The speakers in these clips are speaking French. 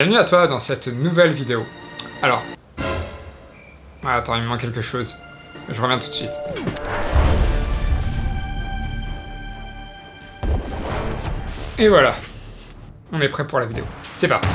Bienvenue à toi dans cette nouvelle vidéo. Alors... Attends, il me manque quelque chose. Je reviens tout de suite. Et voilà. On est prêt pour la vidéo. C'est parti.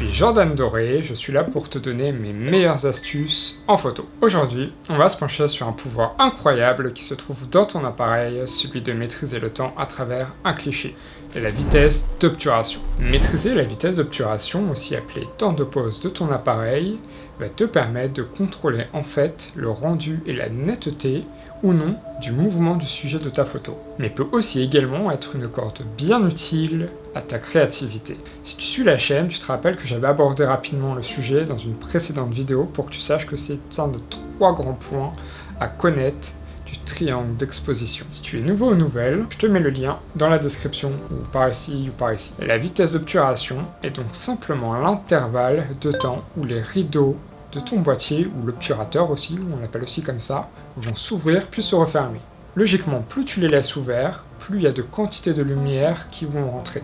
Jordan Doré, je suis là pour te donner mes meilleures astuces en photo. Aujourd'hui, on va se pencher sur un pouvoir incroyable qui se trouve dans ton appareil, celui de maîtriser le temps à travers un cliché, et la vitesse d'obturation. Maîtriser la vitesse d'obturation, aussi appelée temps de pause de ton appareil, va te permettre de contrôler en fait le rendu et la netteté ou non du mouvement du sujet de ta photo, mais peut aussi également être une corde bien utile à ta créativité. Si tu suis la chaîne, tu te rappelles que j'avais abordé rapidement le sujet dans une précédente vidéo pour que tu saches que c'est un des trois grands points à connaître du triangle d'exposition. Si tu es nouveau ou nouvelle, je te mets le lien dans la description, ou par ici ou par ici. la vitesse d'obturation est donc simplement l'intervalle de temps où les rideaux de ton boîtier, ou l'obturateur aussi, on l'appelle aussi comme ça, vont s'ouvrir puis se refermer. Logiquement, plus tu les laisses ouverts, plus il y a de quantités de lumière qui vont rentrer.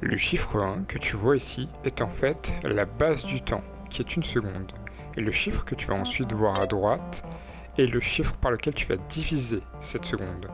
Le chiffre 1 que tu vois ici est en fait la base du temps, qui est une seconde. Et le chiffre que tu vas ensuite voir à droite est le chiffre par lequel tu vas diviser cette seconde.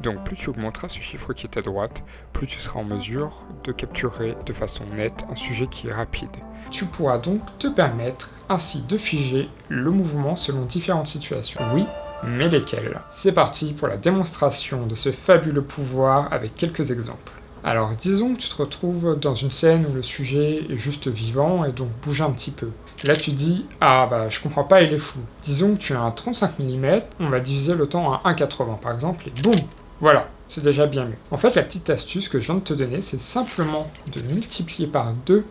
Donc plus tu augmenteras ce chiffre qui est à droite, plus tu seras en mesure de capturer de façon nette un sujet qui est rapide. Tu pourras donc te permettre ainsi de figer le mouvement selon différentes situations. Oui, mais lesquelles? C'est parti pour la démonstration de ce fabuleux pouvoir avec quelques exemples. Alors disons que tu te retrouves dans une scène où le sujet est juste vivant et donc bouge un petit peu. Là tu dis « Ah bah je comprends pas, il est fou ». Disons que tu as un 35 mm, on va diviser le temps à 1,80 par exemple et boum voilà, c'est déjà bien mieux. En fait, la petite astuce que je viens de te donner, c'est simplement de multiplier par 2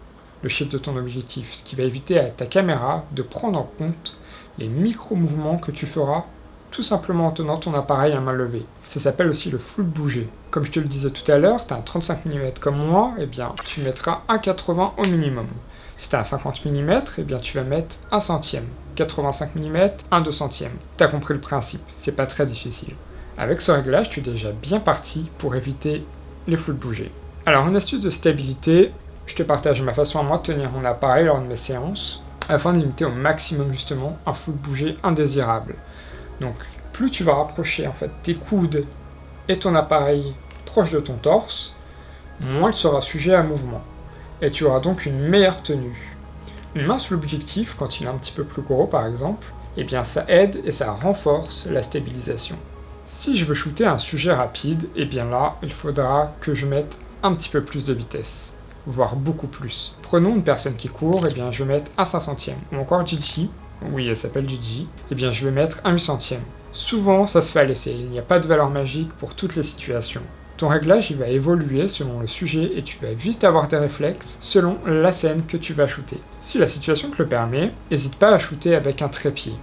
le chiffre de ton objectif, ce qui va éviter à ta caméra de prendre en compte les micro-mouvements que tu feras tout simplement en tenant ton appareil à main levée. Ça s'appelle aussi le flou bouger. Comme je te le disais tout à l'heure, tu as un 35 mm comme moi, eh bien tu mettras 1,80 au minimum. Si tu un 50 mm, eh bien tu vas mettre 1 centième. 85 mm, 1 2 centième. T'as compris le principe, c'est pas très difficile. Avec ce réglage, tu es déjà bien parti pour éviter les flous de bouger. Alors une astuce de stabilité, je te partage ma façon à moi de tenir mon appareil lors de mes séances, afin de limiter au maximum justement un flou de bouger indésirable. Donc plus tu vas rapprocher en fait tes coudes et ton appareil proche de ton torse, moins il sera sujet à mouvement. Et tu auras donc une meilleure tenue. Une main sous l'objectif, quand il est un petit peu plus gros par exemple, eh bien ça aide et ça renforce la stabilisation. Si je veux shooter un sujet rapide, et eh bien là, il faudra que je mette un petit peu plus de vitesse, voire beaucoup plus. Prenons une personne qui court, et eh bien je vais mettre un 5 centième, ou encore Gigi, oui elle s'appelle Gigi, et eh bien je vais mettre un 8 centième. Souvent ça se fait à l'essai, il n'y a pas de valeur magique pour toutes les situations. Ton réglage il va évoluer selon le sujet et tu vas vite avoir des réflexes selon la scène que tu vas shooter. Si la situation te le permet, n'hésite pas à shooter avec un trépied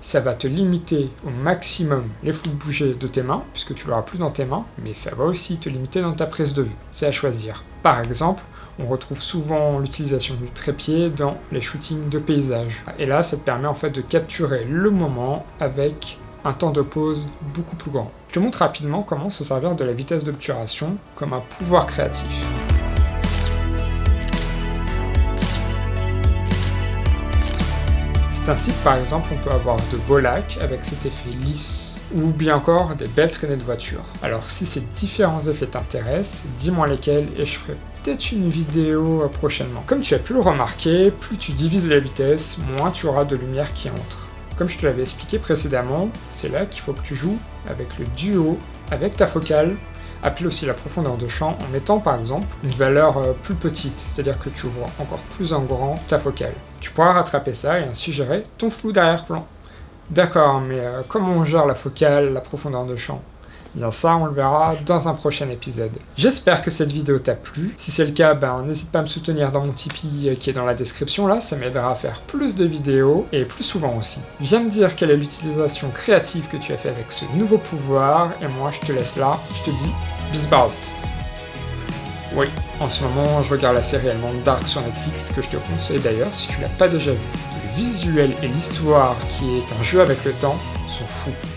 ça va te limiter au maximum les flous de bouger de tes mains, puisque tu l'auras plus dans tes mains, mais ça va aussi te limiter dans ta prise de vue. C'est à choisir. Par exemple, on retrouve souvent l'utilisation du trépied dans les shootings de paysage. Et là, ça te permet en fait de capturer le moment avec un temps de pause beaucoup plus grand. Je te montre rapidement comment se servir de la vitesse d'obturation comme un pouvoir créatif. C'est ainsi que par exemple on peut avoir de beaux lacs avec cet effet lisse ou bien encore des belles traînées de voitures. Alors si ces différents effets t'intéressent, dis-moi lesquels et je ferai peut-être une vidéo euh, prochainement. Comme tu as pu le remarquer, plus tu divises la vitesse, moins tu auras de lumière qui entre. Comme je te l'avais expliqué précédemment, c'est là qu'il faut que tu joues avec le duo, avec ta focale, appelle aussi la profondeur de champ en mettant par exemple une valeur euh, plus petite, c'est-à-dire que tu vois encore plus en grand ta focale. Tu pourras rattraper ça et ainsi gérer ton flou d'arrière-plan. D'accord, mais euh, comment on gère la focale, la profondeur de champ? Bien ça, on le verra dans un prochain épisode. J'espère que cette vidéo t'a plu. Si c'est le cas, ben n'hésite pas à me soutenir dans mon Tipeee euh, qui est dans la description là, ça m'aidera à faire plus de vidéos et plus souvent aussi. Viens me dire quelle est l'utilisation créative que tu as fait avec ce nouveau pouvoir et moi je te laisse là, je te dis Bisbout. Oui, en ce moment je regarde la série allemande Dark sur Netflix que je te conseille d'ailleurs si tu l'as pas déjà vue visuel et l'histoire qui est un jeu avec le temps sont fous.